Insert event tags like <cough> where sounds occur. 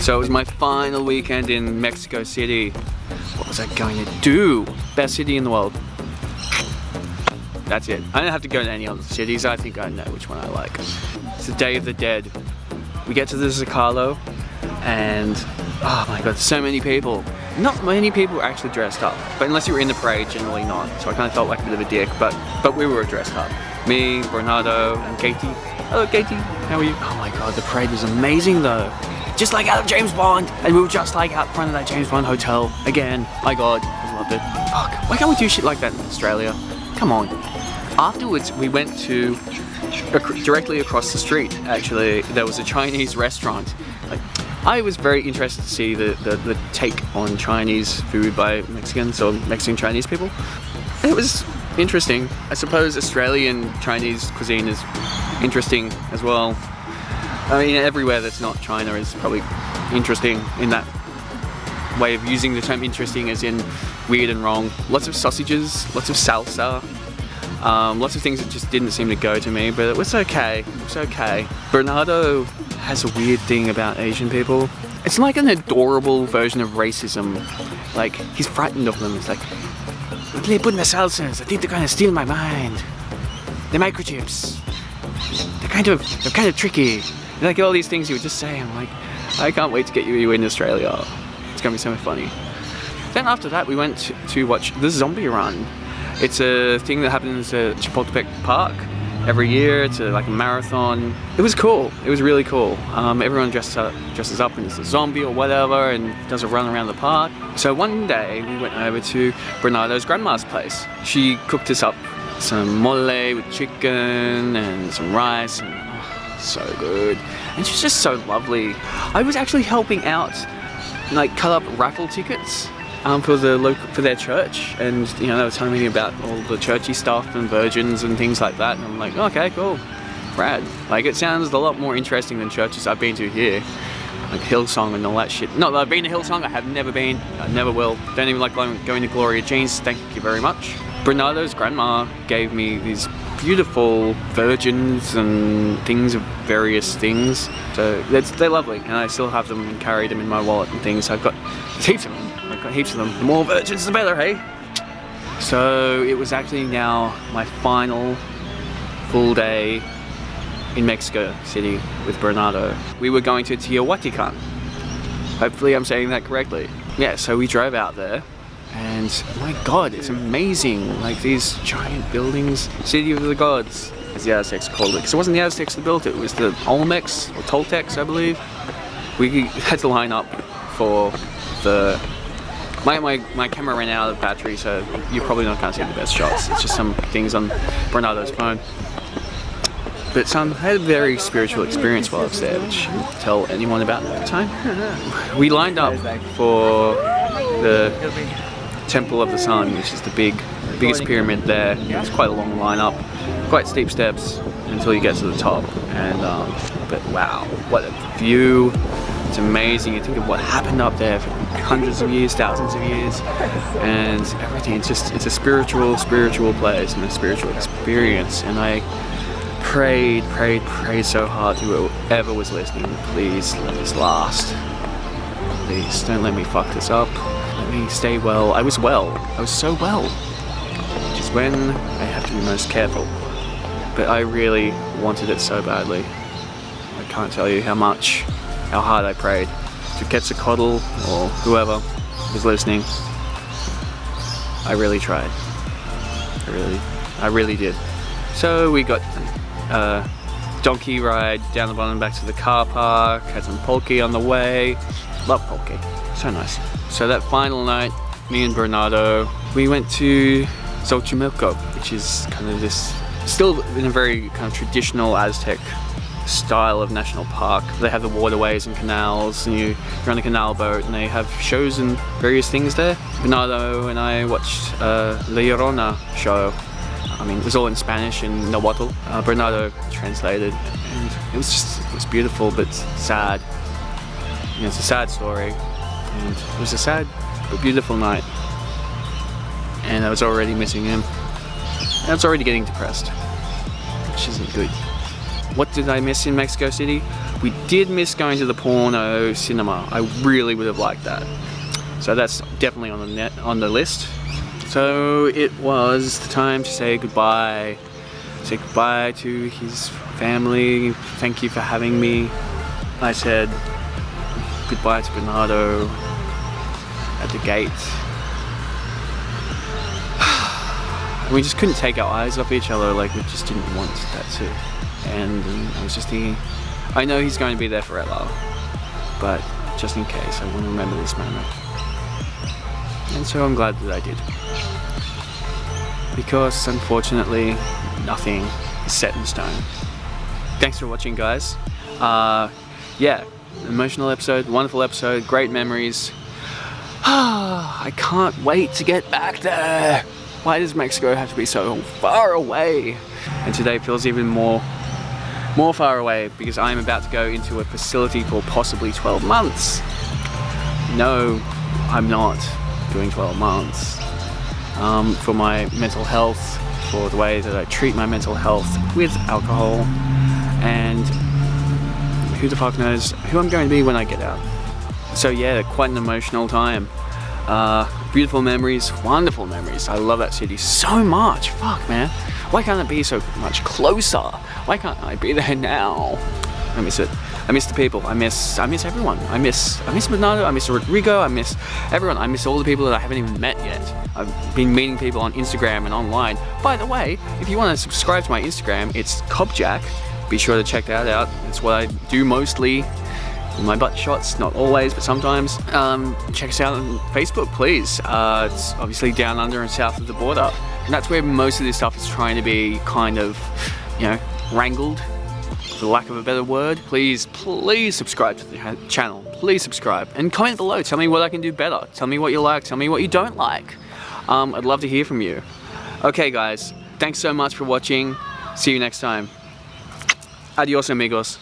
So it was my final weekend in Mexico City. What was I going to do? Best city in the world. That's it. I don't have to go to any other cities. I think I know which one I like. It's the Day of the Dead. We get to the Zocalo and oh my god, so many people. Not many people are actually dressed up, but unless you were in the parade, generally not. So I kind of felt like a bit of a dick, but but we were dressed up. Me, Bernardo, and Katie. Hello Katie, how are you? Oh my god, the parade was amazing though just like out of James Bond. And we were just like out front of that James Bond hotel again. My God, I loved it. Fuck, why can't we do shit like that in Australia? Come on. Afterwards, we went to directly across the street. Actually, there was a Chinese restaurant. Like, I was very interested to see the, the, the take on Chinese food by Mexicans or Mexican Chinese people. It was interesting. I suppose Australian Chinese cuisine is interesting as well. I mean, everywhere that's not China is probably interesting in that way of using the term interesting as in weird and wrong. Lots of sausages, lots of salsa, um, lots of things that just didn't seem to go to me, but it was okay, it was okay. Bernardo has a weird thing about Asian people. It's like an adorable version of racism. Like, he's frightened of them. It's like, what they put in the salsas? I think they're gonna steal my mind. The microchips. They're kind of, they're kind of tricky. Like all these things you would just say, I'm like, I can't wait to get you in Australia. It's gonna be so funny. Then after that, we went to, to watch the Zombie Run. It's a thing that happens at Chapultepec Park every year. to like a marathon. It was cool. It was really cool. Um, everyone dresses up, dresses up as a zombie or whatever and does a run around the park. So one day we went over to Bernardo's grandma's place. She cooked us up some mole with chicken and some rice and so good. And she's just so lovely. I was actually helping out, like cut up raffle tickets um, for the local for their church, and you know they were telling me about all the churchy stuff and virgins and things like that. And I'm like, okay, cool, rad. Like it sounds a lot more interesting than churches I've been to here. Like Hillsong and all that shit. Not that I've been to Hillsong, I have never been, I never will. Don't even like going, going to Gloria Jean's, thank you very much. Bernardo's grandma gave me these beautiful virgins and things of various things. So they're lovely and I still have them and carry them in my wallet and things. I've got <laughs> heaps of. I've got heaps of them. The more virgins the better, hey? So it was actually now my final full day in Mexico City with Bernardo. We were going to Teotihuacan. Hopefully I'm saying that correctly. Yeah, so we drove out there and my god it's amazing like these giant buildings city of the gods as the Aztecs called it because it wasn't the Aztecs that built it it was the Olmecs or Toltecs I believe we had to line up for the my, my, my camera ran out of battery so you're probably not going to see the best shots it's just some things on Bernardo's phone but some had a very spiritual experience while I was there which I didn't tell anyone about at the time we lined up for the Temple of the Sun, which is the big, biggest pyramid there. It's quite a long lineup, quite steep steps until you get to the top. And um, but wow, what a view! It's amazing. You think of what happened up there for hundreds of years, thousands of years, and everything. It's just it's a spiritual, spiritual place and a spiritual experience. And I prayed, prayed, prayed so hard to whoever was listening. Please let this last. Please don't let me fuck this up Let me stay well. I was well. I was so well. Which is when I have to be most careful. But I really wanted it so badly. I can't tell you how much, how hard I prayed. To Quetzalcoatl or whoever was listening, I really tried. I really, I really did. So we got a donkey ride down the bottom back to the car park, had some poke on the way. Love poke, so nice. So that final night, me and Bernardo, we went to Xochimilco, which is kind of this, still in a very kind of traditional Aztec style of national park. They have the waterways and canals and you, you're on a canal boat and they have shows and various things there. Bernardo and I watched uh, La Llorona show. I mean, it was all in Spanish and Nahuatl. Uh, Bernardo translated and it was just, it was beautiful but sad. You know, it's a sad story and it was a sad but beautiful night. And I was already missing him. And I was already getting depressed, which isn't good. What did I miss in Mexico City? We did miss going to the porno cinema. I really would have liked that. So that's definitely on the net on the list. So it was the time to say goodbye. Say goodbye to his family. Thank you for having me. I said goodbye to Bernardo at the gate. <sighs> we just couldn't take our eyes off each other like we just didn't want that to and I was just thinking I know he's going to be there forever but just in case I want to remember this moment. And so I'm glad that I did. Because unfortunately nothing is set in stone. Thanks for watching guys. Uh, yeah emotional episode wonderful episode great memories. <sighs> I can't wait to get back there. Why does Mexico have to be so far away? And today feels even more more far away because I'm about to go into a facility for possibly 12 months. No, I'm not doing 12 months. Um, for my mental health, for the way that I treat my mental health with alcohol, and who the fuck knows who I'm going to be when I get out. So yeah, quite an emotional time. Uh, beautiful memories, wonderful memories. I love that city so much. Fuck, man. Why can't it be so much closer? Why can't I be there now? I miss it. I miss the people. I miss I miss everyone. I miss I miss Bernardo. I miss Rodrigo. I miss everyone. I miss all the people that I haven't even met yet. I've been meeting people on Instagram and online. By the way, if you want to subscribe to my Instagram, it's Cobjack. Be sure to check that out. It's what I do mostly my butt shots, not always, but sometimes. Um, check us out on Facebook, please. Uh, it's obviously down under and south of the border. And that's where most of this stuff is trying to be kind of, you know, wrangled, for lack of a better word. Please, please subscribe to the channel. Please subscribe. And comment below. Tell me what I can do better. Tell me what you like. Tell me what you don't like. Um, I'd love to hear from you. Okay, guys. Thanks so much for watching. See you next time. Adios, amigos.